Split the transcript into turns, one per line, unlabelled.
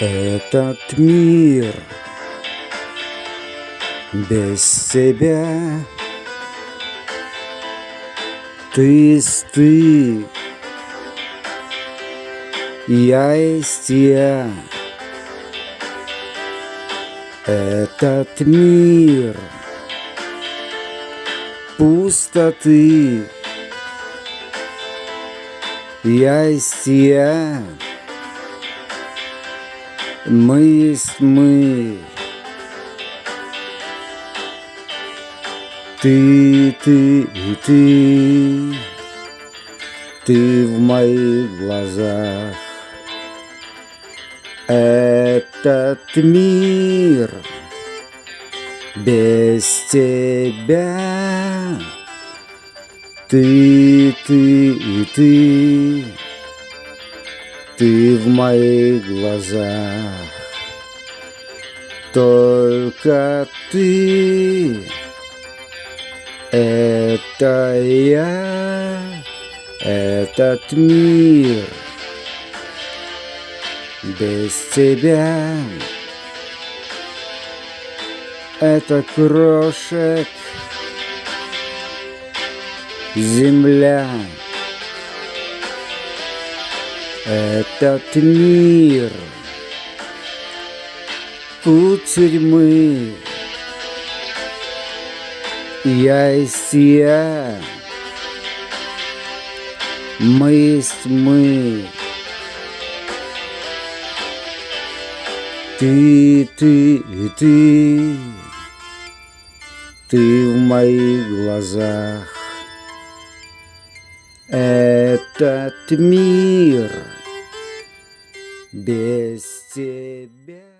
Этот мир без тебя. Ты ты, я есть я. Этот мир пустоты. Я есть я Мы есть мы. Ты, ты и ты. Ты в моих глазах. Этот мир без тебя. Ты, ты и ты Ты в моих глазах. Только ты. Это я Этот мир. Без тебя. Это крошек. Земля Этот мир. Путь тюрьмы. Я есть я Мы есть мы. Ты, ты и ты. Ты в моих глазах. Этот мир без тебя